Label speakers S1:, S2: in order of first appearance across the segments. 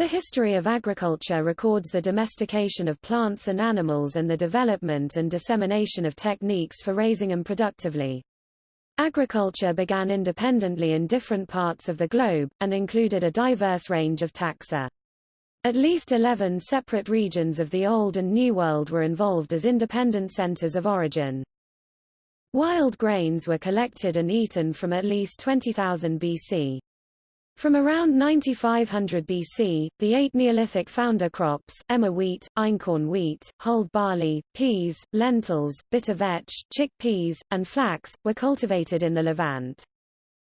S1: The history of agriculture records the domestication of plants and animals and the development and dissemination of techniques for raising them productively. Agriculture began independently in different parts of the globe, and included a diverse range of taxa. At least 11 separate regions of the Old and New World were involved as independent centers of origin. Wild grains were collected and eaten from at least 20,000 BC. From around 9500 BC, the eight Neolithic founder crops, emmer wheat, einkorn wheat, hulled barley, peas, lentils, bitter vetch, chickpeas, and flax, were cultivated in the Levant.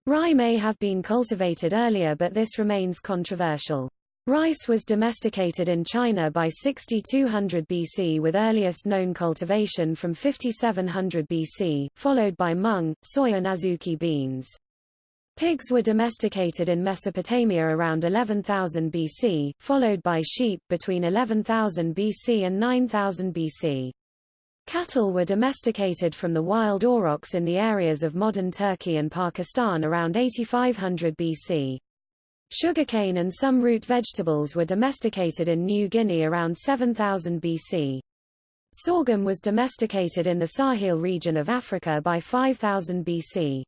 S1: Rye may have been cultivated earlier but this remains controversial. Rice was domesticated in China by 6200 BC with earliest known cultivation from 5700 BC, followed by mung, soy and azuki beans. Pigs were domesticated in Mesopotamia around 11,000 BC, followed by sheep between 11,000 BC and 9000 BC. Cattle were domesticated from the wild aurochs in the areas of modern Turkey and Pakistan around 8500 BC. Sugarcane and some root vegetables were domesticated in New Guinea around 7000 BC. Sorghum was domesticated in the Sahel region of Africa by 5000 BC.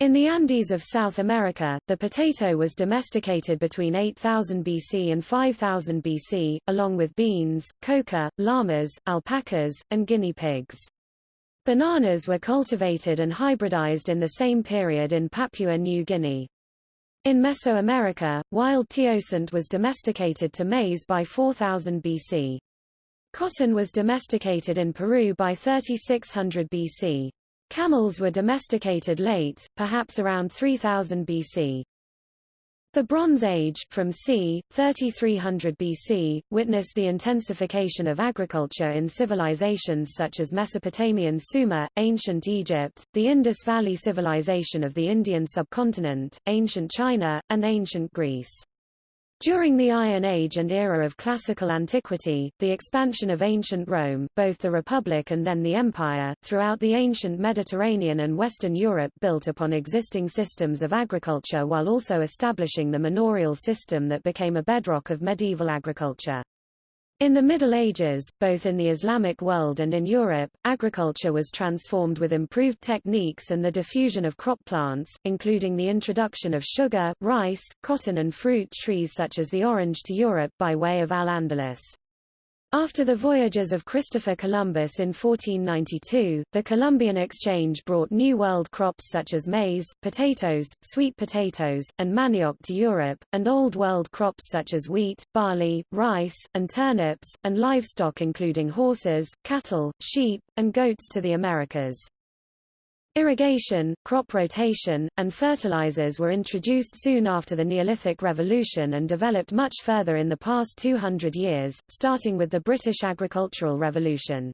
S1: In the Andes of South America, the potato was domesticated between 8000 BC and 5000 BC, along with beans, coca, llamas, alpacas, and guinea pigs. Bananas were cultivated and hybridized in the same period in Papua New Guinea. In Mesoamerica, wild teosinte was domesticated to maize by 4000 BC. Cotton was domesticated in Peru by 3600 BC. Camels were domesticated late, perhaps around 3000 BC. The Bronze Age, from c. 3300 BC, witnessed the intensification of agriculture in civilizations such as Mesopotamian Sumer, ancient Egypt, the Indus Valley Civilization of the Indian subcontinent, ancient China, and ancient Greece. During the Iron Age and era of classical antiquity, the expansion of ancient Rome, both the Republic and then the Empire, throughout the ancient Mediterranean and Western Europe built upon existing systems of agriculture while also establishing the manorial system that became a bedrock of medieval agriculture. In the Middle Ages, both in the Islamic world and in Europe, agriculture was transformed with improved techniques and the diffusion of crop plants, including the introduction of sugar, rice, cotton and fruit trees such as the orange to Europe by way of Al-Andalus. After the voyages of Christopher Columbus in 1492, the Columbian Exchange brought New World crops such as maize, potatoes, sweet potatoes, and manioc to Europe, and Old World crops such as wheat, barley, rice, and turnips, and livestock including horses, cattle, sheep, and goats to the Americas. Irrigation, crop rotation, and fertilizers were introduced soon after the Neolithic Revolution and developed much further in the past 200 years, starting with the British Agricultural Revolution.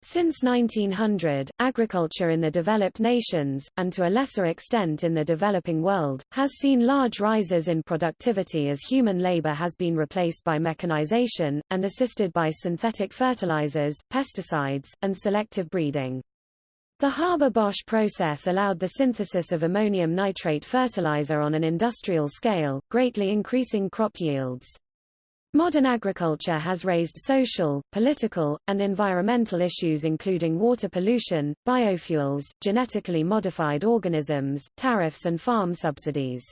S1: Since 1900, agriculture in the developed nations, and to a lesser extent in the developing world, has seen large rises in productivity as human labor has been replaced by mechanization, and assisted by synthetic fertilizers, pesticides, and selective breeding. The Haber-Bosch process allowed the synthesis of ammonium nitrate fertilizer on an industrial scale, greatly increasing crop yields. Modern agriculture has raised social, political, and environmental issues including water pollution, biofuels, genetically modified organisms, tariffs and farm subsidies.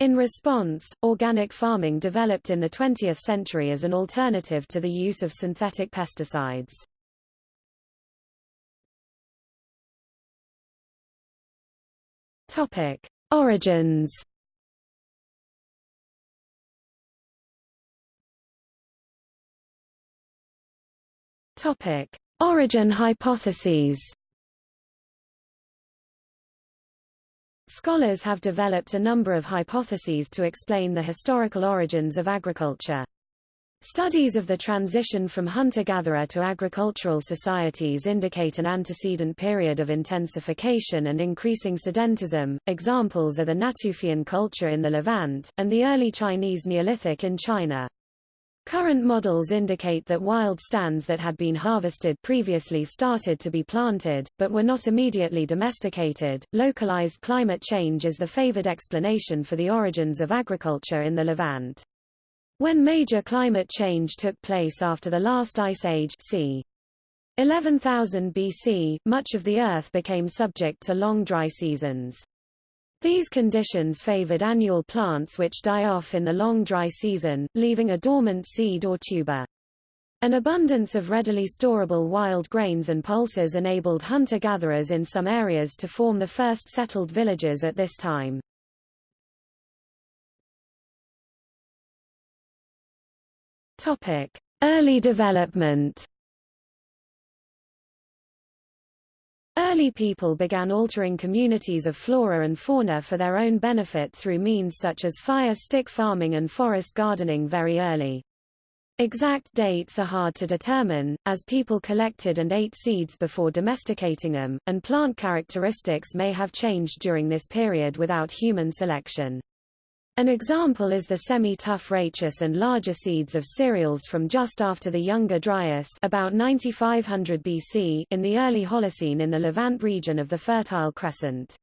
S1: In response, organic farming developed in the 20th century as an alternative to the use of synthetic pesticides. Topic: Origins. Topic: Origin hypotheses. Scholars have developed a number of hypotheses to explain the historical origins of agriculture. Studies of the transition from hunter-gatherer to agricultural societies indicate an antecedent period of intensification and increasing sedentism. Examples are the Natufian culture in the Levant, and the early Chinese Neolithic in China. Current models indicate that wild stands that had been harvested previously started to be planted, but were not immediately domesticated. Localized climate change is the favored explanation for the origins of agriculture in the Levant. When major climate change took place after the last ice age c. 11,000 BC, much of the Earth became subject to long dry seasons. These conditions favored annual plants which die off in the long dry season, leaving a dormant seed or tuber. An abundance of readily storable wild grains and pulses enabled hunter-gatherers in some areas to form the first settled villages at this time. Topic: Early development. Early people began altering communities of flora and fauna for their own benefit through means such as fire stick farming and forest gardening very early. Exact dates are hard to determine, as people collected and ate seeds before domesticating them, and plant characteristics may have changed during this period without human selection. An example is the semi-tough rachis and larger seeds of cereals from just after the Younger Dryas about 9500 BC in the early Holocene in the Levant region of the Fertile Crescent.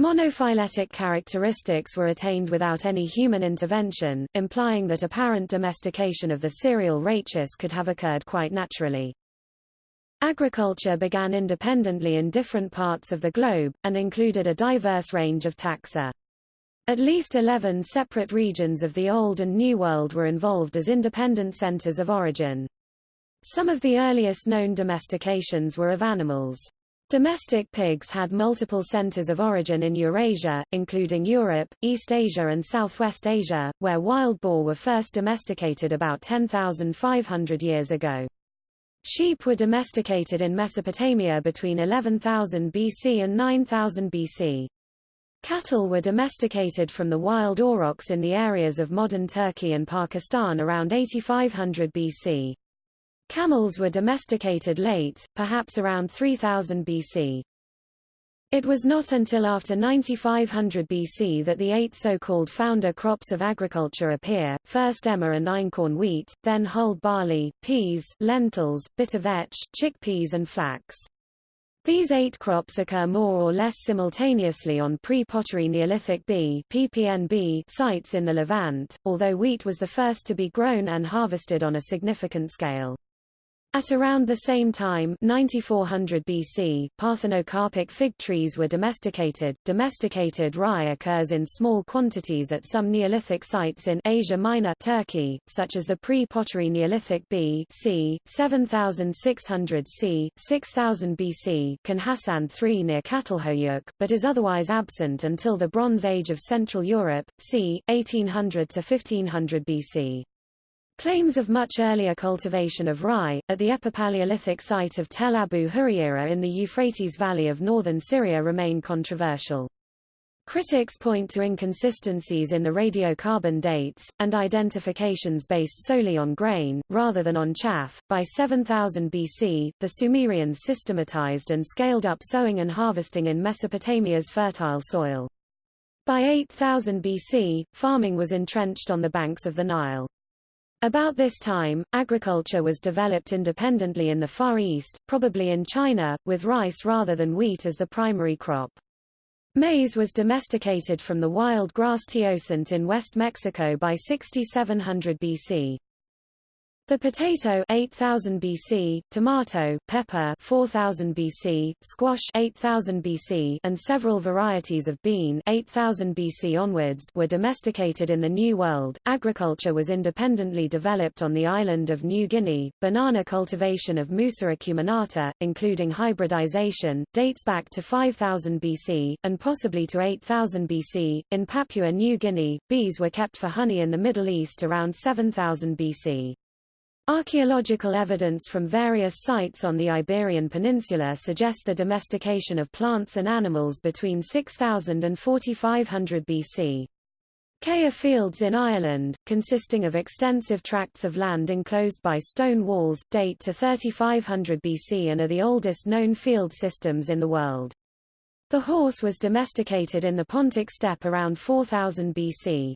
S1: Monophyletic characteristics were attained without any human intervention, implying that apparent domestication of the cereal rachis could have occurred quite naturally. Agriculture began independently in different parts of the globe, and included a diverse range of taxa. At least 11 separate regions of the Old and New World were involved as independent centers of origin. Some of the earliest known domestications were of animals. Domestic pigs had multiple centers of origin in Eurasia, including Europe, East Asia and Southwest Asia, where wild boar were first domesticated about 10,500 years ago. Sheep were domesticated in Mesopotamia between 11,000 BC and 9,000 BC. Cattle were domesticated from the wild aurochs in the areas of modern Turkey and Pakistan around 8500 BC. Camels were domesticated late, perhaps around 3000 BC. It was not until after 9500 BC that the eight so-called founder crops of agriculture appear, first emmer and einkorn wheat, then hulled barley, peas, lentils, bitter vetch, chickpeas and flax. These eight crops occur more or less simultaneously on pre-pottery Neolithic B PPNB sites in the Levant, although wheat was the first to be grown and harvested on a significant scale. At around the same time 9400 BC, parthenocarpic fig trees were domesticated. Domesticated rye occurs in small quantities at some Neolithic sites in Asia Minor Turkey, such as the pre-pottery Neolithic B c. 7600 c. 6000 BC Can Hasan III near Çatalhöyük, but is otherwise absent until the Bronze Age of Central Europe, c. 1800 to 1500 BC. Claims of much earlier cultivation of rye, at the Epipaleolithic site of Tel Abu Hureyra in the Euphrates Valley of northern Syria remain controversial. Critics point to inconsistencies in the radiocarbon dates, and identifications based solely on grain, rather than on chaff. By 7000 BC, the Sumerians systematized and scaled up sowing and harvesting in Mesopotamia's fertile soil. By 8000 BC, farming was entrenched on the banks of the Nile. About this time, agriculture was developed independently in the Far East, probably in China, with rice rather than wheat as the primary crop. Maize was domesticated from the wild grass teosinte in West Mexico by 6700 BC. The potato 8000 BC, tomato, pepper 4000 BC, squash 8000 BC, and several varieties of bean 8000 BC onwards were domesticated in the New World. Agriculture was independently developed on the island of New Guinea. Banana cultivation of Musa acuminata, including hybridization, dates back to 5000 BC and possibly to 8000 BC. In Papua New Guinea, bees were kept for honey in the Middle East around 7000 BC. Archaeological evidence from various sites on the Iberian Peninsula suggest the domestication of plants and animals between 6000 and 4500 BC. Céide Fields in Ireland, consisting of extensive tracts of land enclosed by stone walls, date to 3500 BC and are the oldest known field systems in the world. The horse was domesticated in the Pontic steppe around 4000 BC.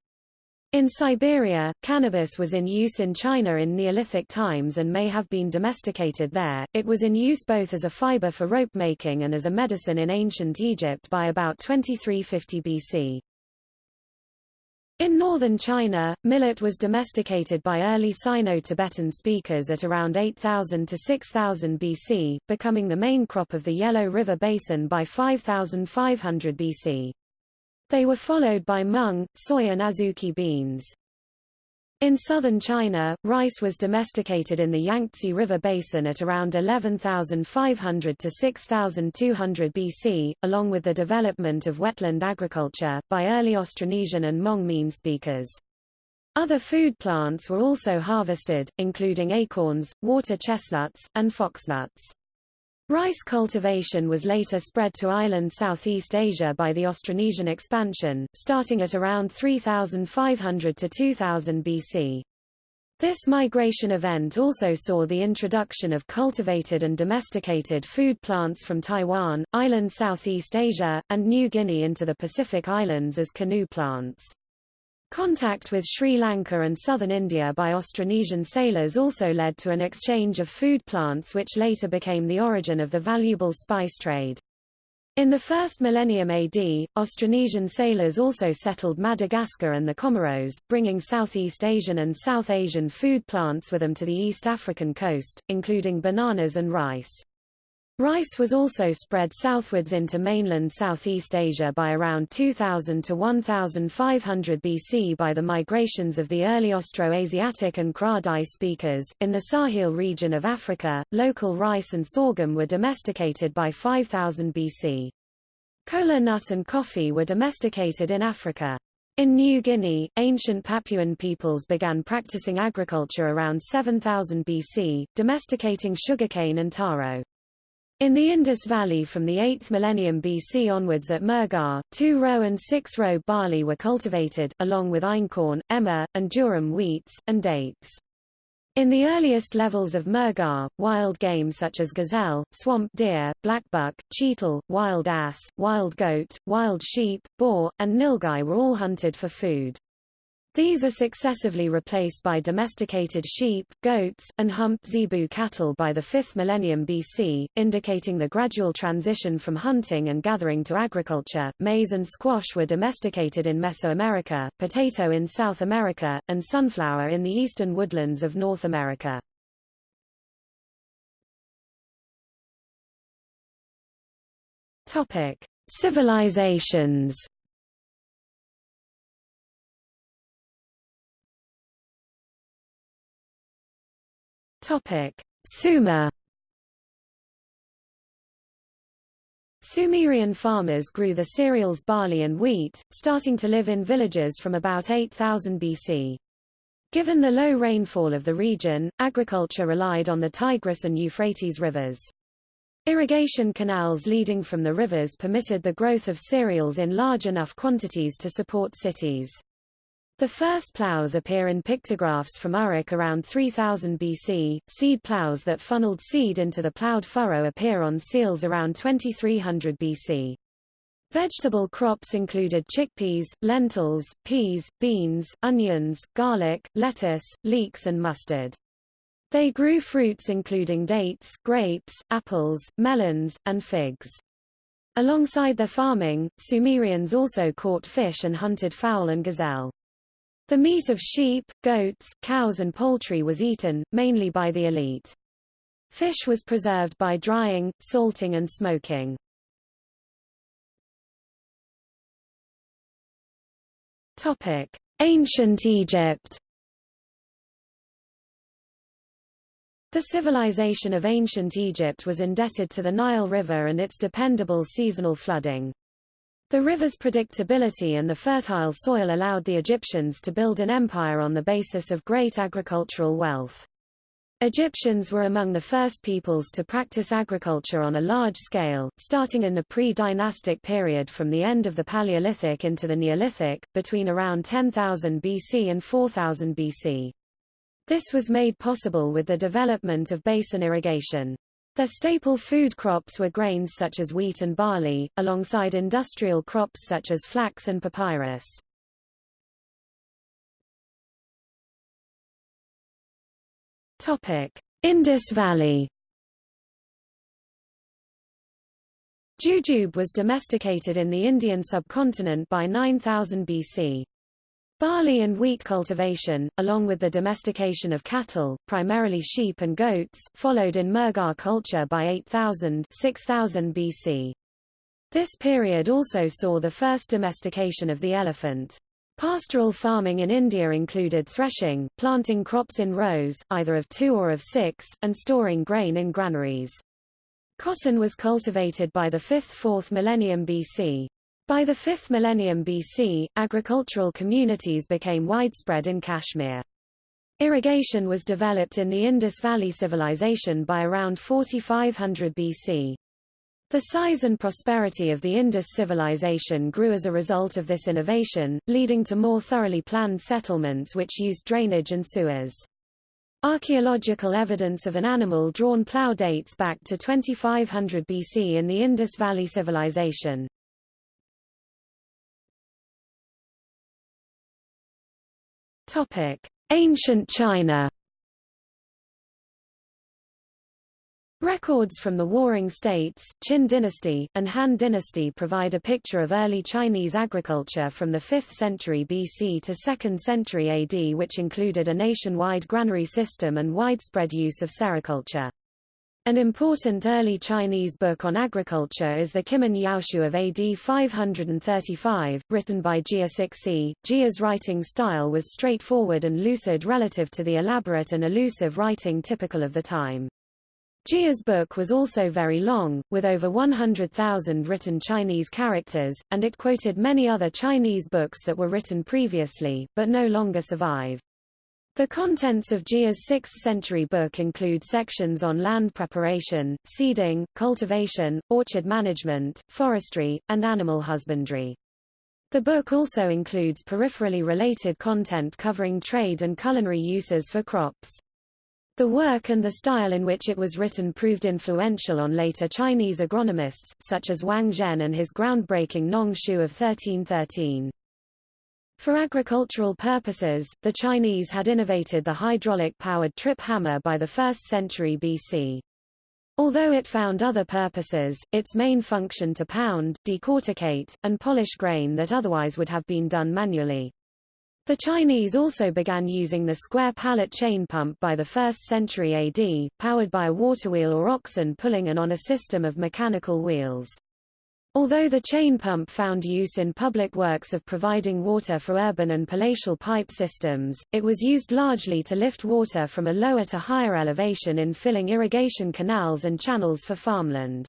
S1: In Siberia, cannabis was in use in China in Neolithic times and may have been domesticated there. It was in use both as a fiber for rope making and as a medicine in ancient Egypt by about 2350 BC. In northern China, millet was domesticated by early Sino-Tibetan speakers at around 8000 to 6000 BC, becoming the main crop of the Yellow River Basin by 5500 BC. They were followed by mung, soy and azuki beans. In southern China, rice was domesticated in the Yangtze River Basin at around 11,500 to 6,200 BC, along with the development of wetland agriculture, by early Austronesian and Hmong Mien speakers. Other food plants were also harvested, including acorns, water chestnuts, and foxnuts. Rice cultivation was later spread to island Southeast Asia by the Austronesian expansion, starting at around 3500 to 2000 BC. This migration event also saw the introduction of cultivated and domesticated food plants from Taiwan, island Southeast Asia, and New Guinea into the Pacific Islands as canoe plants. Contact with Sri Lanka and southern India by Austronesian sailors also led to an exchange of food plants which later became the origin of the valuable spice trade. In the first millennium AD, Austronesian sailors also settled Madagascar and the Comoros, bringing Southeast Asian and South Asian food plants with them to the East African coast, including bananas and rice. Rice was also spread southwards into mainland Southeast Asia by around 2000 to 1500 BC by the migrations of the early Austroasiatic and Kra-Dai speakers. In the Sahel region of Africa, local rice and sorghum were domesticated by 5000 BC. Kola nut and coffee were domesticated in Africa. In New Guinea, ancient Papuan peoples began practicing agriculture around 7000 BC, domesticating sugarcane and taro. In the Indus Valley from the 8th millennium BC onwards at Mehrgarh, two-row and six-row barley were cultivated, along with einkorn, emmer, and durum wheats, and dates. In the earliest levels of Mehrgarh, wild game such as gazelle, swamp deer, blackbuck, cheetal, wild ass, wild goat, wild sheep, boar, and nilgai were all hunted for food. These are successively replaced by domesticated sheep, goats, and humped zebu cattle by the 5th millennium BC, indicating the gradual transition from hunting and gathering to agriculture. Maize and squash were domesticated in Mesoamerica, potato in South America, and sunflower in the eastern woodlands of North America. Topic: Civilizations Topic: Sumer Sumerian farmers grew the cereals barley and wheat, starting to live in villages from about 8000 BC. Given the low rainfall of the region, agriculture relied on the Tigris and Euphrates rivers. Irrigation canals leading from the rivers permitted the growth of cereals in large enough quantities to support cities. The first plows appear in pictographs from Uruk around 3000 BC. Seed plows that funneled seed into the plowed furrow appear on seals around 2300 BC. Vegetable crops included chickpeas, lentils, peas, beans, onions, garlic, lettuce, leeks and mustard. They grew fruits including dates, grapes, apples, melons, and figs. Alongside their farming, Sumerians also caught fish and hunted fowl and gazelle. The meat of sheep, goats, cows and poultry was eaten, mainly by the elite. Fish was preserved by drying, salting and smoking. Topic: Ancient Egypt. The civilization of ancient Egypt was indebted to the Nile River and its dependable seasonal flooding. The river's predictability and the fertile soil allowed the Egyptians to build an empire on the basis of great agricultural wealth. Egyptians were among the first peoples to practice agriculture on a large scale, starting in the pre-dynastic period from the end of the Paleolithic into the Neolithic, between around 10,000 BC and 4000 BC. This was made possible with the development of basin irrigation. Their staple food crops were grains such as wheat and barley, alongside industrial crops such as flax and papyrus. Topic: Indus Valley. Jujube was domesticated in the Indian subcontinent by 9000 BC. Barley and wheat cultivation, along with the domestication of cattle, primarily sheep and goats, followed in Mehrgarh culture by 8000 6000 BC. This period also saw the first domestication of the elephant. Pastoral farming in India included threshing, planting crops in rows, either of two or of six, and storing grain in granaries. Cotton was cultivated by the 5th–4th millennium BC. By the 5th millennium BC, agricultural communities became widespread in Kashmir. Irrigation was developed in the Indus Valley Civilization by around 4500 BC. The size and prosperity of the Indus civilization grew as a result of this innovation, leading to more thoroughly planned settlements which used drainage and sewers. Archaeological evidence of an animal-drawn plough dates back to 2500 BC in the Indus Valley Civilization. Ancient China. Records from the Warring States, Qin dynasty, and Han dynasty provide a picture of early Chinese agriculture from the 5th century BC to 2nd century AD which included a nationwide granary system and widespread use of sericulture. An important early Chinese book on agriculture is the Qimin Yaoshu of AD 535, written by Jia Sixie. Jia's writing style was straightforward and lucid relative to the elaborate and elusive writing typical of the time. Jia's book was also very long, with over 100,000 written Chinese characters, and it quoted many other Chinese books that were written previously, but no longer survive. The contents of Jia's 6th-century book include sections on land preparation, seeding, cultivation, orchard management, forestry, and animal husbandry. The book also includes peripherally related content covering trade and culinary uses for crops. The work and the style in which it was written proved influential on later Chinese agronomists, such as Wang Zhen and his groundbreaking Nong Shu of 1313. For agricultural purposes, the Chinese had innovated the hydraulic-powered trip hammer by the 1st century BC. Although it found other purposes, its main function to pound, decorticate, and polish grain that otherwise would have been done manually. The Chinese also began using the square pallet chain pump by the 1st century AD, powered by a water wheel or oxen pulling and on a system of mechanical wheels. Although the chain pump found use in public works of providing water for urban and palatial pipe systems, it was used largely to lift water from a lower to higher elevation in filling irrigation canals and channels for farmland.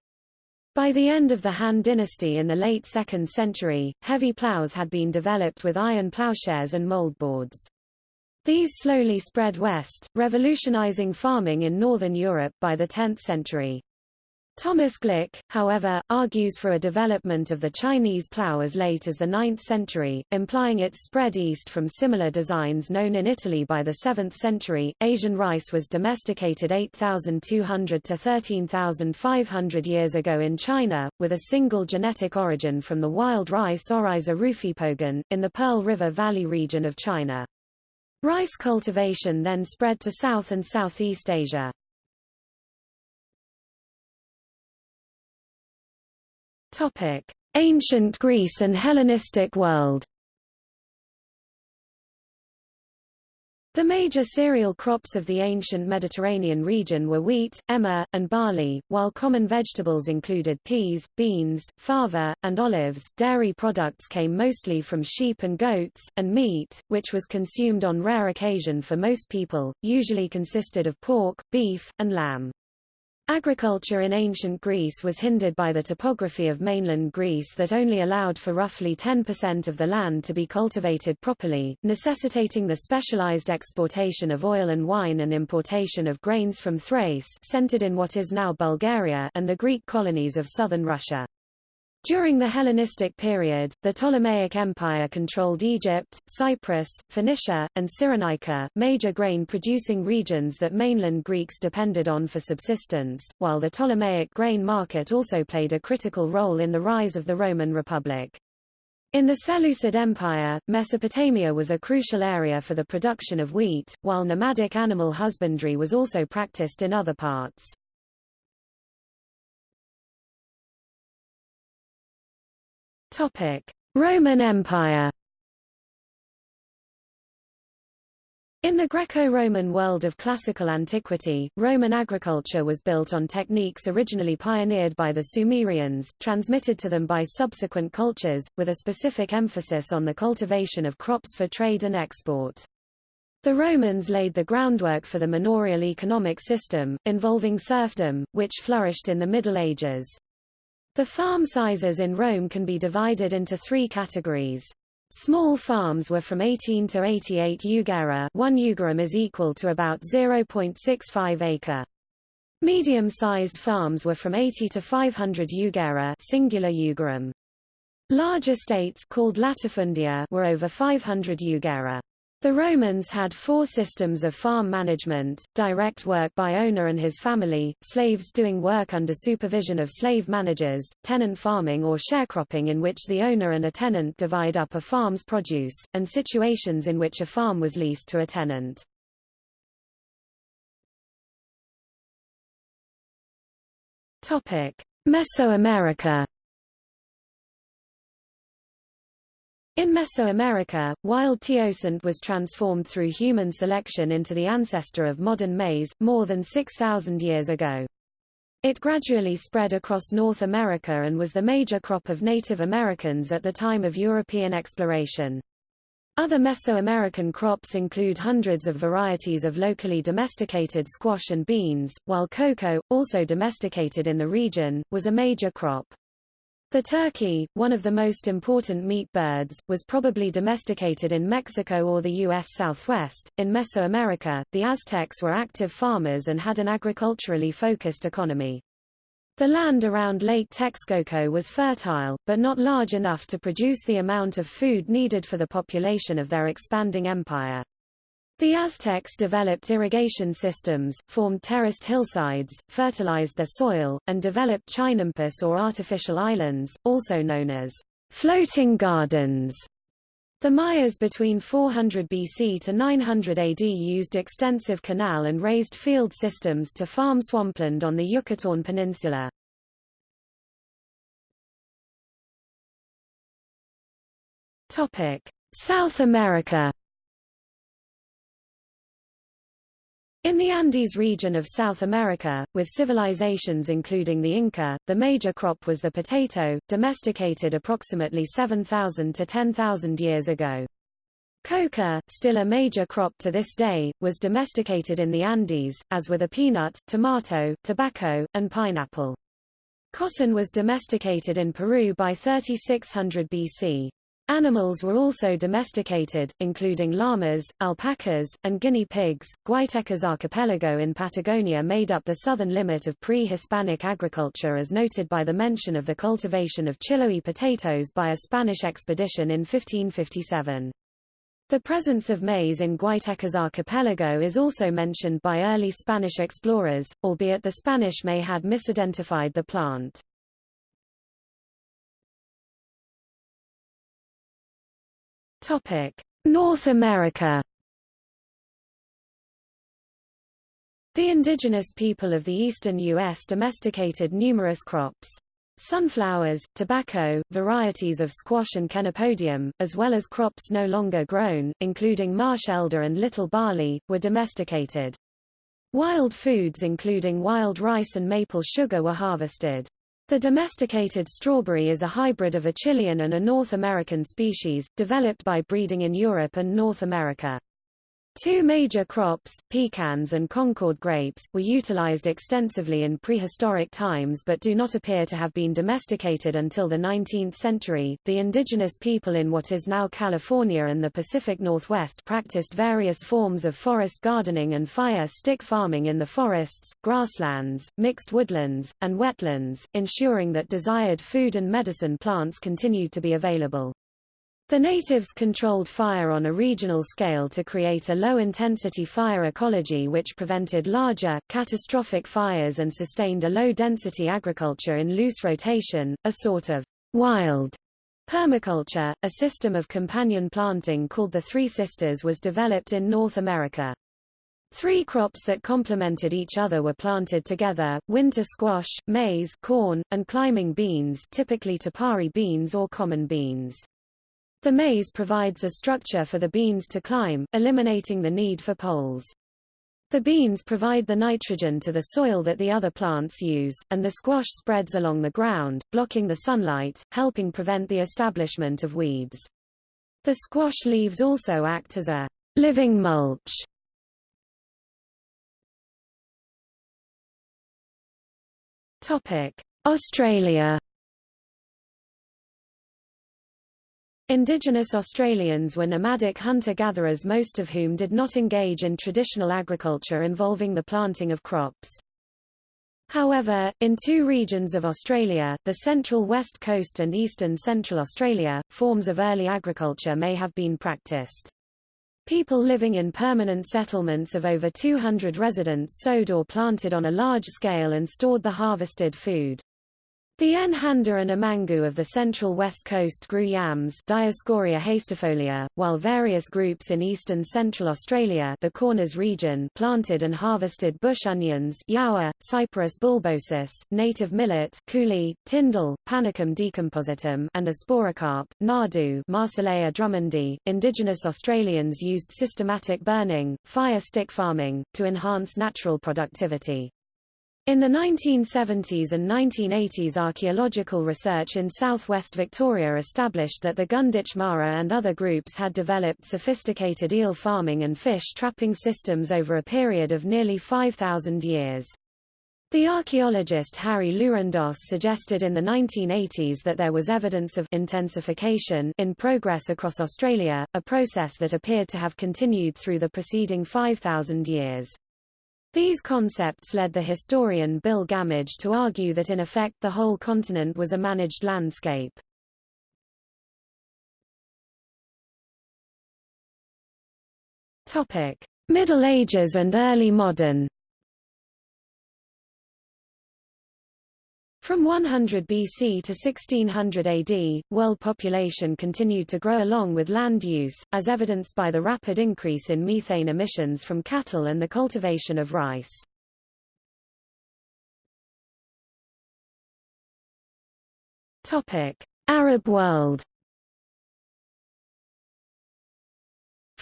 S1: By the end of the Han dynasty in the late 2nd century, heavy plows had been developed with iron plowshares and moldboards. These slowly spread west, revolutionizing farming in northern Europe by the 10th century. Thomas Glick, however, argues for a development of the Chinese plough as late as the 9th century, implying its spread east from similar designs known in Italy by the 7th century. Asian rice was domesticated 8,200 to 13,500 years ago in China, with a single genetic origin from the wild rice Oryza rufipogon, in the Pearl River Valley region of China. Rice cultivation then spread to South and Southeast Asia. Topic: Ancient Greece and Hellenistic world. The major cereal crops of the ancient Mediterranean region were wheat, emmer, and barley, while common vegetables included peas, beans, fava, and olives. Dairy products came mostly from sheep and goats, and meat, which was consumed on rare occasion for most people, usually consisted of pork, beef, and lamb. Agriculture in ancient Greece was hindered by the topography of mainland Greece that only allowed for roughly 10% of the land to be cultivated properly, necessitating the specialized exportation of oil and wine and importation of grains from Thrace centered in what is now Bulgaria and the Greek colonies of southern Russia. During the Hellenistic period, the Ptolemaic Empire controlled Egypt, Cyprus, Phoenicia, and Cyrenaica, major grain-producing regions that mainland Greeks depended on for subsistence, while the Ptolemaic grain market also played a critical role in the rise of the Roman Republic. In the Seleucid Empire, Mesopotamia was a crucial area for the production of wheat, while nomadic animal husbandry was also practiced in other parts. Roman Empire. In the Greco-Roman world of classical antiquity, Roman agriculture was built on techniques originally pioneered by the Sumerians, transmitted to them by subsequent cultures, with a specific emphasis on the cultivation of crops for trade and export. The Romans laid the groundwork for the manorial economic system, involving serfdom, which flourished in the Middle Ages. The farm sizes in Rome can be divided into three categories. Small farms were from 18 to 88 jugera 1 jugerum is equal to about 0.65 acre. Medium-sized farms were from 80 to 500 jugera singular jugerum. Large estates called latifundia were over 500 jugera. The Romans had four systems of farm management, direct work by owner and his family, slaves doing work under supervision of slave managers, tenant farming or sharecropping in which the owner and a tenant divide up a farm's produce, and situations in which a farm was leased to a tenant. Mesoamerica In Mesoamerica, wild teosinte was transformed through human selection into the ancestor of modern maize, more than 6,000 years ago. It gradually spread across North America and was the major crop of Native Americans at the time of European exploration. Other Mesoamerican crops include hundreds of varieties of locally domesticated squash and beans, while cocoa, also domesticated in the region, was a major crop. The turkey, one of the most important meat birds, was probably domesticated in Mexico or the U.S. Southwest. In Mesoamerica, the Aztecs were active farmers and had an agriculturally focused economy. The land around Lake Texcoco was fertile, but not large enough to produce the amount of food needed for the population of their expanding empire. The Aztecs developed irrigation systems, formed terraced hillsides, fertilized their soil, and developed chinampas or artificial islands, also known as floating gardens. The Mayas between 400 BC to 900 AD used extensive canal and raised field systems to farm swampland on the Yucatán Peninsula. South America In the Andes region of South America, with civilizations including the Inca, the major crop was the potato, domesticated approximately 7,000 to 10,000 years ago. Coca, still a major crop to this day, was domesticated in the Andes, as were the peanut, tomato, tobacco, and pineapple. Cotton was domesticated in Peru by 3600 BC. Animals were also domesticated, including llamas, alpacas, and guinea pigs. Guaytecas archipelago in Patagonia made up the southern limit of pre-Hispanic agriculture as noted by the mention of the cultivation of Chiloe potatoes by a Spanish expedition in 1557. The presence of maize in Guaytecas archipelago is also mentioned by early Spanish explorers, albeit the Spanish may had misidentified the plant. Topic: North America. The indigenous people of the eastern U.S. domesticated numerous crops. Sunflowers, tobacco, varieties of squash and chenopodium, as well as crops no longer grown, including marsh elder and little barley, were domesticated. Wild foods including wild rice and maple sugar were harvested. The domesticated strawberry is a hybrid of a Chilean and a North American species, developed by breeding in Europe and North America. Two major crops, pecans and Concord grapes, were utilized extensively in prehistoric times but do not appear to have been domesticated until the 19th century. The indigenous people in what is now California and the Pacific Northwest practiced various forms of forest gardening and fire stick farming in the forests, grasslands, mixed woodlands, and wetlands, ensuring that desired food and medicine plants continued to be available. The natives controlled fire on a regional scale to create a low-intensity fire ecology which prevented larger, catastrophic fires and sustained a low-density agriculture in loose rotation, a sort of wild permaculture. A system of companion planting called the Three Sisters was developed in North America. Three crops that complemented each other were planted together, winter squash, maize corn, and climbing beans typically tepary beans or common beans. The maize provides a structure for the beans to climb, eliminating the need for poles. The beans provide the nitrogen to the soil that the other plants use, and the squash spreads along the ground, blocking the sunlight, helping prevent the establishment of weeds. The squash leaves also act as a living mulch. Topic: Australia Indigenous Australians were nomadic hunter-gatherers most of whom did not engage in traditional agriculture involving the planting of crops. However, in two regions of Australia, the central west coast and eastern central Australia, forms of early agriculture may have been practiced. People living in permanent settlements of over 200 residents sowed or planted on a large scale and stored the harvested food. The Nhanda and Amangu of the central west coast grew yams Dioscorea hastifolia, while various groups in eastern central Australia the Corners region planted and harvested bush onions yawa, Cyperus bulbosus, native millet coulis, tindil, Panicum decompositum and a sporocarp, nardoo Marsilea drummondii. Indigenous Australians used systematic burning, fire stick farming, to enhance natural productivity. In the 1970s and 1980s archaeological research in southwest Victoria established that the Gunditj Mara and other groups had developed sophisticated eel farming and fish trapping systems over a period of nearly 5,000 years. The archaeologist Harry Lourandos suggested in the 1980s that there was evidence of intensification in progress across Australia, a process that appeared to have continued through the preceding 5,000 years. These concepts led the historian Bill Gammage to argue that in effect the whole continent was a managed landscape. Middle Ages and early modern From 100 BC to 1600 AD, world population continued to grow along with land use, as evidenced by the rapid increase in methane emissions from cattle and the cultivation of rice. Arab world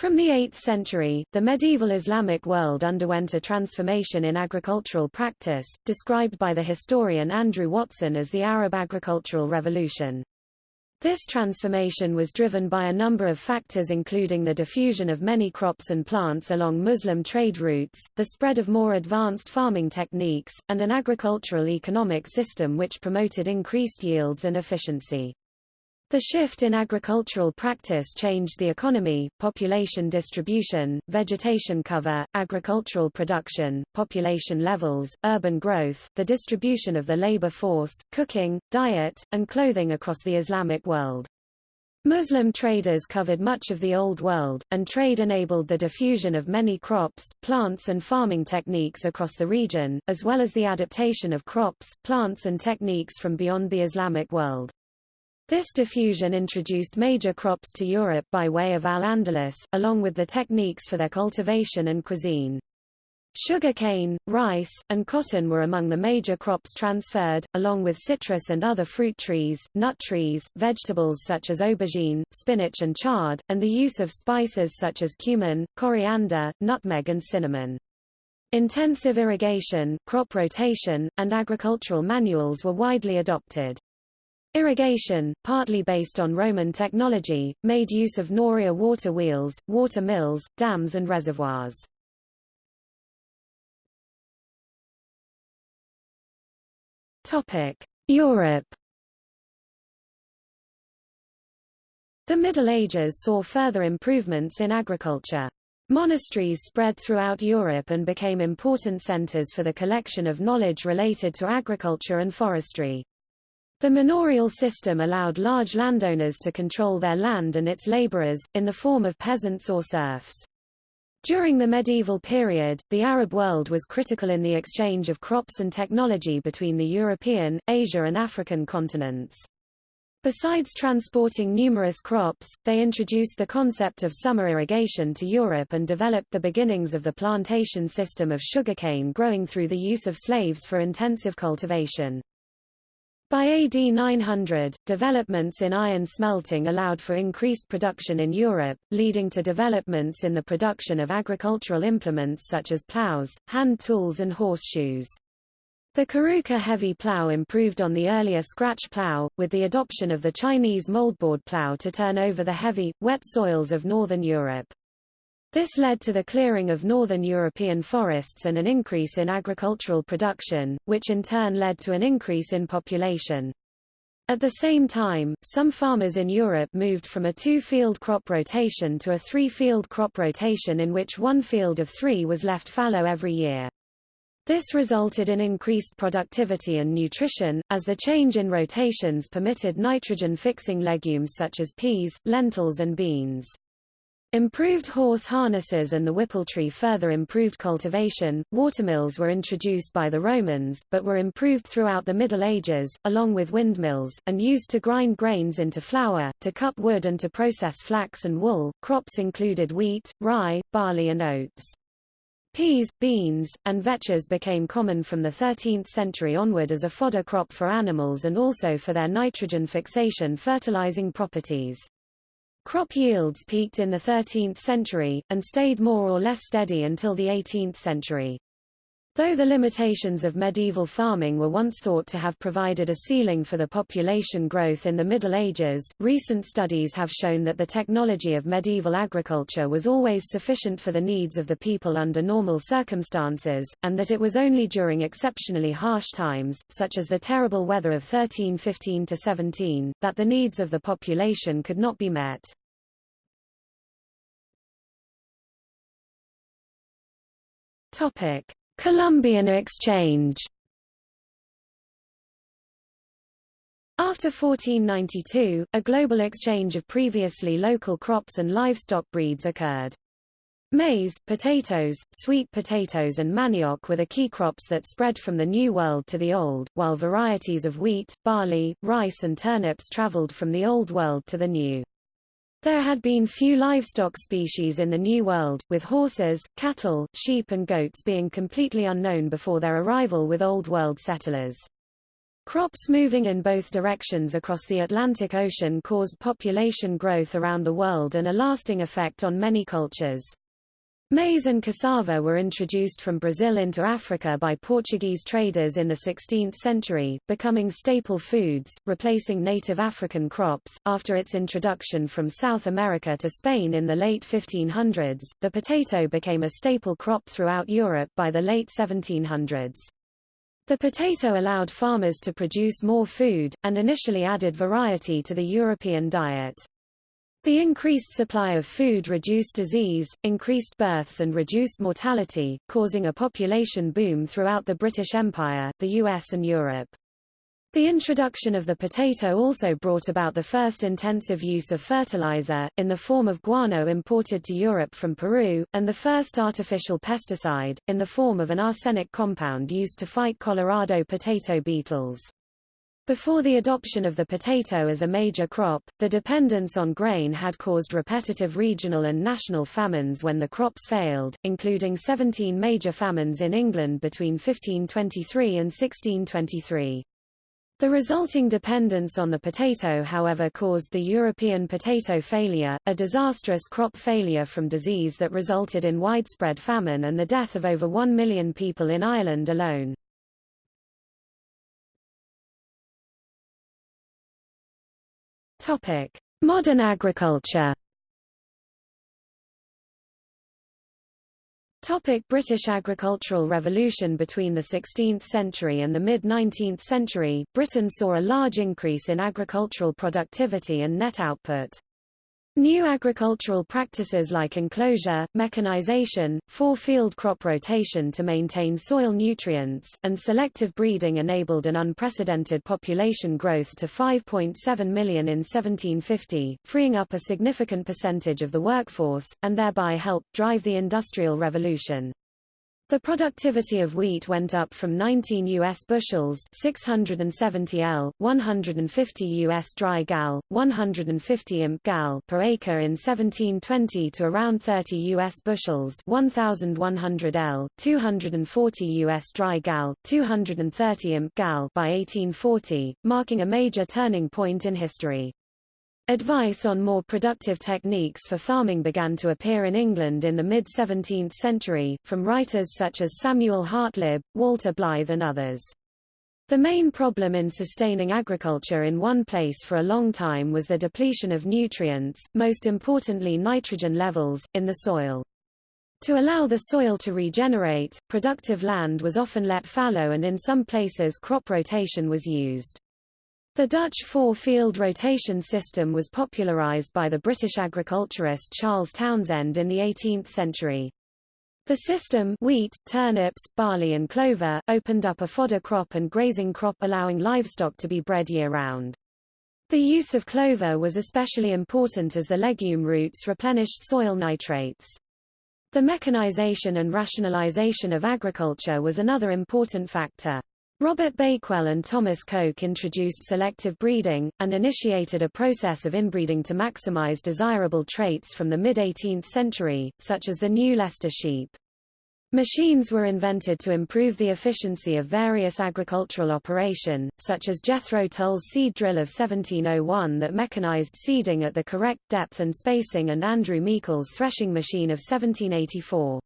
S1: From the 8th century, the medieval Islamic world underwent a transformation in agricultural practice, described by the historian Andrew Watson as the Arab agricultural revolution. This transformation was driven by a number of factors including the diffusion of many crops and plants along Muslim trade routes, the spread of more advanced farming techniques, and an agricultural economic system which promoted increased yields and efficiency. The shift in agricultural practice changed the economy, population distribution, vegetation cover, agricultural production, population levels, urban growth, the distribution of the labor force, cooking, diet, and clothing across the Islamic world. Muslim traders covered much of the Old World, and trade enabled the diffusion of many crops, plants and farming techniques across the region, as well as the adaptation of crops, plants and techniques from beyond the Islamic world. This diffusion introduced major crops to Europe by way of Al-Andalus, along with the techniques for their cultivation and cuisine. Sugarcane, rice, and cotton were among the major crops transferred, along with citrus and other fruit trees, nut trees, vegetables such as aubergine, spinach and chard, and the use of spices such as cumin, coriander, nutmeg and cinnamon. Intensive irrigation, crop rotation, and agricultural manuals were widely adopted. Irrigation, partly based on Roman technology, made use of Noria water wheels, water mills, dams and reservoirs. Europe The Middle Ages saw further improvements in agriculture. Monasteries spread throughout Europe and became important centers for the collection of knowledge related to agriculture and forestry. The manorial system allowed large landowners to control their land and its laborers, in the form of peasants or serfs. During the medieval period, the Arab world was critical in the exchange of crops and technology between the European, Asia and African continents. Besides transporting numerous crops, they introduced the concept of summer irrigation to Europe and developed the beginnings of the plantation system of sugarcane growing through the use of slaves for intensive cultivation. By AD 900, developments in iron smelting allowed for increased production in Europe, leading to developments in the production of agricultural implements such as plows, hand tools and horseshoes. The carruca heavy plow improved on the earlier scratch plow, with the adoption of the Chinese moldboard plow to turn over the heavy, wet soils of northern Europe. This led to the clearing of northern European forests and an increase in agricultural production, which in turn led to an increase in population. At the same time, some farmers in Europe moved from a two-field crop rotation to a three-field crop rotation in which one field of three was left fallow every year. This resulted in increased productivity and nutrition, as the change in rotations permitted nitrogen-fixing legumes such as peas, lentils and beans. Improved horse harnesses and the whippletree further improved cultivation. Watermills were introduced by the Romans, but were improved throughout the Middle Ages, along with windmills, and used to grind grains into flour, to cut wood and to process flax and wool. Crops included wheat, rye, barley and oats. Peas, beans, and vetches became common from the 13th century onward as a fodder crop for animals and also for their nitrogen fixation fertilizing properties. Crop yields peaked in the 13th century, and stayed more or less steady until the 18th century. Though the limitations of medieval farming were once thought to have provided a ceiling for the population growth in the Middle Ages, recent studies have shown that the technology of medieval agriculture was always sufficient for the needs of the people under normal circumstances, and that it was only during exceptionally harsh times, such as the terrible weather of 1315–17, that the needs of the population could not be met. Topic. Columbian Exchange After 1492, a global exchange of previously local crops and livestock breeds occurred. Maize, potatoes, sweet potatoes and manioc were the key crops that spread from the New World to the Old, while varieties of wheat, barley, rice and turnips traveled from the Old World to the New. There had been few livestock species in the New World, with horses, cattle, sheep and goats being completely unknown before their arrival with Old World settlers. Crops moving in both directions across the Atlantic Ocean caused population growth around the world and a lasting effect on many cultures. Maize and cassava were introduced from Brazil into Africa by Portuguese traders in the 16th century, becoming staple foods, replacing native African crops. After its introduction from South America to Spain in the late 1500s, the potato became a staple crop throughout Europe by the late 1700s. The potato allowed farmers to produce more food, and initially added variety to the European diet. The increased supply of food reduced disease, increased births and reduced mortality, causing a population boom throughout the British Empire, the US and Europe. The introduction of the potato also brought about the first intensive use of fertilizer, in the form of guano imported to Europe from Peru, and the first artificial pesticide, in the form of an arsenic compound used to fight Colorado potato beetles. Before the adoption of the potato as a major crop, the dependence on grain had caused repetitive regional and national famines when the crops failed, including 17 major famines in England between 1523 and 1623. The resulting dependence on the potato however caused the European potato failure, a disastrous crop failure from disease that resulted in widespread famine and the death of over 1 million people in Ireland alone. Topic: Modern agriculture. Topic British agricultural revolution Between the 16th century and the mid-19th century, Britain saw a large increase in agricultural productivity and net output. New agricultural practices like enclosure, mechanization, four-field crop rotation to maintain soil nutrients, and selective breeding enabled an unprecedented population growth to 5.7 million in 1750, freeing up a significant percentage of the workforce, and thereby helped drive the Industrial Revolution. The productivity of wheat went up from 19 U.S. bushels 670 L, 150 U.S. dry gal, 150 imp gal per acre in 1720 to around 30 U.S. bushels 1,100 L, 240 U.S. dry gal, 230 imp gal by 1840, marking a major turning point in history. Advice on more productive techniques for farming began to appear in England in the mid-17th century, from writers such as Samuel Hartlib, Walter Blythe and others. The main problem in sustaining agriculture in one place for a long time was the depletion of nutrients, most importantly nitrogen levels, in the soil. To allow the soil to regenerate, productive land was often let fallow and in some places crop rotation was used. The Dutch four-field rotation system was popularised by the British agriculturist Charles Townshend in the 18th century. The system wheat, turnips, barley and clover opened up a fodder crop and grazing crop allowing livestock to be bred year-round. The use of clover was especially important as the legume roots replenished soil nitrates. The mechanization and rationalization of agriculture was another important factor. Robert Bakewell and Thomas Coke introduced selective breeding, and initiated a process of inbreeding to maximize desirable traits from the mid-18th century, such as the new Leicester sheep. Machines were invented to improve the efficiency of various agricultural operation, such as Jethro Tull's seed drill of 1701 that mechanized seeding at the correct depth and spacing and Andrew Meikle's threshing machine of 1784.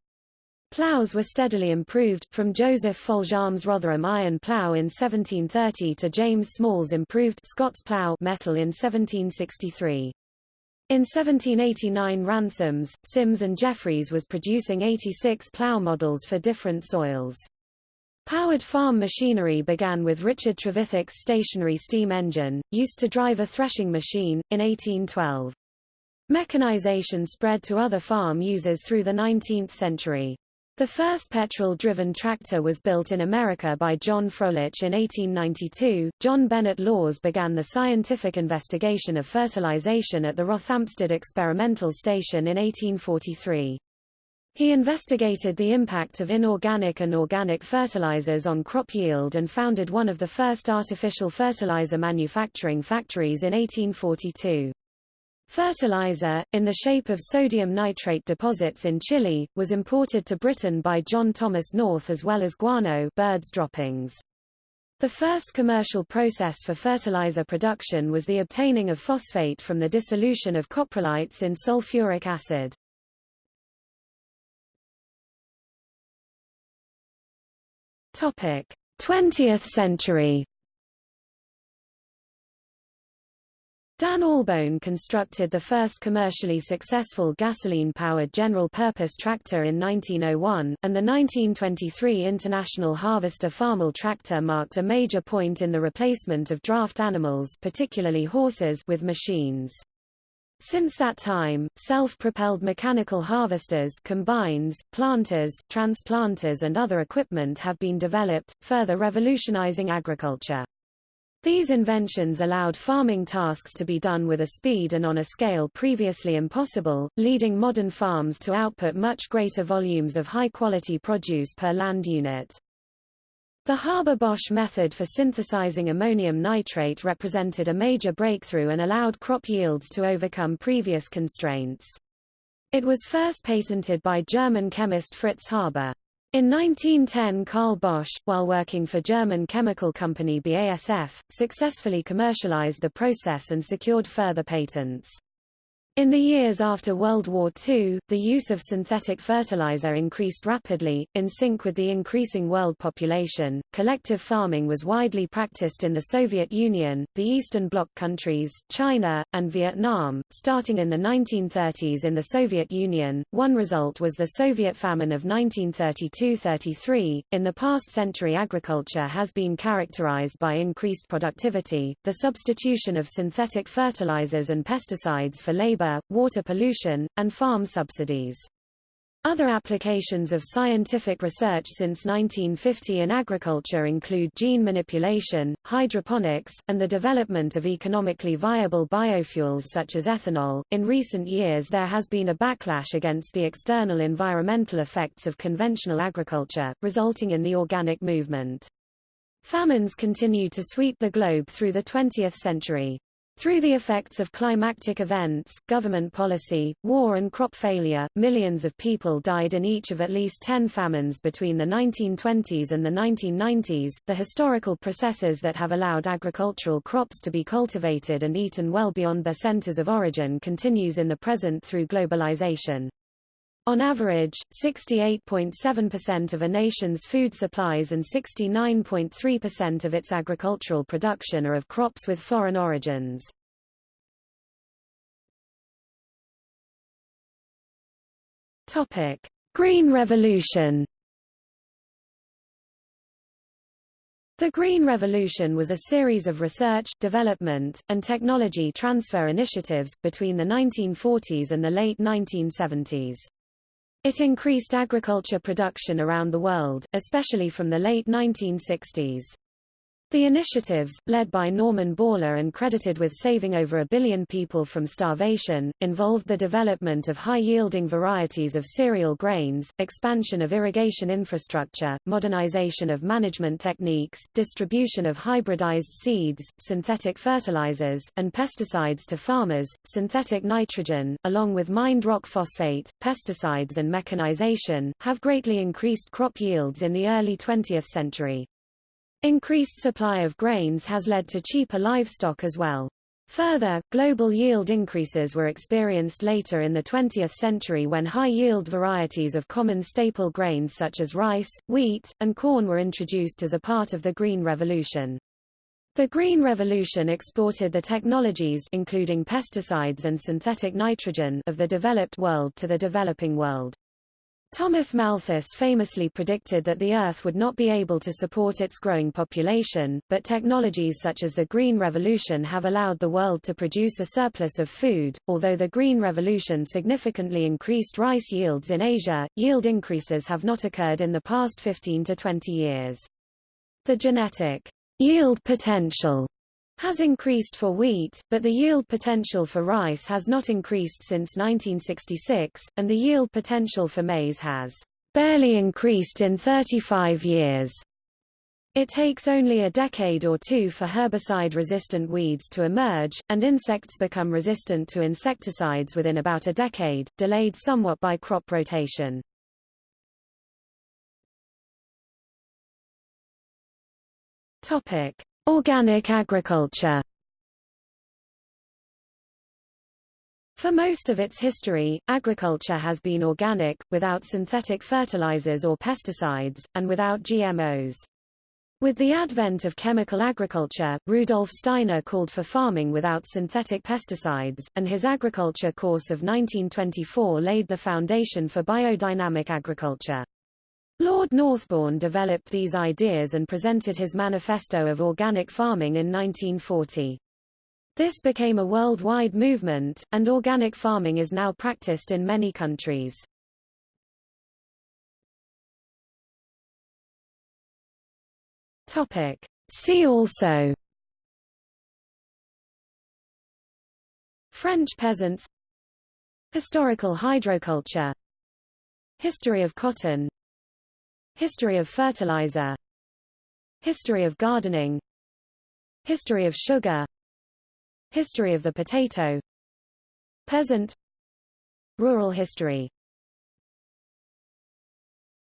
S1: Ploughs were steadily improved, from Joseph Foljambe's Rotherham iron plough in 1730 to James Small's improved Scots plough metal in 1763. In 1789 Ransomes, Sims and Jefferies was producing 86 plough models for different soils. Powered farm machinery began with Richard Trevithick's stationary steam engine, used to drive a threshing machine, in 1812. Mechanization spread to other farm users through the 19th century. The first petrol-driven tractor was built in America by John Froelich in 1892. John Bennet Lawes began the scientific investigation of fertilization at the Rothamsted Experimental Station in 1843. He investigated the impact of inorganic and organic fertilizers on crop yield and founded one of the first artificial fertilizer manufacturing factories in 1842. Fertilizer, in the shape of sodium nitrate deposits in Chile, was imported to Britain by John Thomas North as well as guano birds droppings. The first commercial process for fertilizer production was the obtaining of phosphate from the dissolution of coprolites in sulfuric acid. Topic: 20th century Dan Albone constructed the first commercially successful gasoline-powered general-purpose tractor in 1901, and the 1923 International Harvester Farmall tractor marked a major point in the replacement of draft animals particularly horses with machines. Since that time, self-propelled mechanical harvesters combines, planters, transplanters and other equipment have been developed, further revolutionizing agriculture. These inventions allowed farming tasks to be done with a speed and on a scale previously impossible, leading modern farms to output much greater volumes of high-quality produce per land unit. The Haber-Bosch method for synthesizing ammonium nitrate represented a major breakthrough and allowed crop yields to overcome previous constraints. It was first patented by German chemist Fritz Haber. In 1910 Carl Bosch, while working for German chemical company BASF, successfully commercialized the process and secured further patents. In the years after World War II, the use of synthetic fertilizer increased rapidly, in sync with the increasing world population. Collective farming was widely practiced in the Soviet Union, the Eastern Bloc countries, China, and Vietnam. Starting in the 1930s in the Soviet Union, one result was the Soviet famine of 1932-33. In the past century agriculture has been characterized by increased productivity, the substitution of synthetic fertilizers and pesticides for labor water pollution, and farm subsidies. Other applications of scientific research since 1950 in agriculture include gene manipulation, hydroponics, and the development of economically viable biofuels such as ethanol. In recent years, there has been a backlash against the external environmental effects of conventional agriculture, resulting in the organic movement. Famines continue to sweep the globe through the 20th century. Through the effects of climatic events, government policy, war and crop failure, millions of people died in each of at least 10 famines between the 1920s and the 1990s. The historical processes that have allowed agricultural crops to be cultivated and eaten well beyond their centers of origin continues in the present through globalization. On average, 68.7% of a nation's food supplies and 69.3% of its agricultural production are of crops with foreign origins. Topic: Green Revolution. The Green Revolution was a series of research, development, and technology transfer initiatives, between the 1940s and the late 1970s. It increased agriculture production around the world, especially from the late 1960s. The initiatives, led by Norman Borlaug and credited with saving over a billion people from starvation, involved the development of high-yielding varieties of cereal grains, expansion of irrigation infrastructure, modernization of management techniques, distribution of hybridized seeds, synthetic fertilizers, and pesticides to farmers, synthetic nitrogen, along with mined rock phosphate, pesticides and mechanization, have greatly increased crop yields in the early 20th century. Increased supply of grains has led to cheaper livestock as well. Further, global yield increases were experienced later in the 20th century when high-yield varieties of common staple grains such as rice, wheat, and corn were introduced as a part of the Green Revolution. The Green Revolution exported the technologies including pesticides and synthetic nitrogen of the developed world to the developing world. Thomas Malthus famously predicted that the Earth would not be able to support its growing population, but technologies such as the Green Revolution have allowed the world to produce a surplus of food. Although the Green Revolution significantly increased rice yields in Asia, yield increases have not occurred in the past 15 to 20 years. The genetic yield potential has increased for wheat, but the yield potential for rice has not increased since 1966, and the yield potential for maize has barely increased in 35 years. It takes only a decade or two for herbicide-resistant weeds to emerge, and insects become resistant to insecticides within about a decade, delayed somewhat by crop rotation. Topic: Organic agriculture For most of its history, agriculture has been organic, without synthetic fertilizers or pesticides, and without GMOs. With the advent of chemical agriculture, Rudolf Steiner called for farming without synthetic pesticides, and his agriculture course of 1924 laid the foundation for biodynamic agriculture. Lord Northbourne developed these ideas and presented his Manifesto of Organic Farming in 1940. This became a worldwide movement, and organic farming is now practiced in many countries. Topic. See also French peasants Historical hydroculture History of cotton History of fertilizer. History of gardening. History of sugar. History of the potato. Peasant. Rural history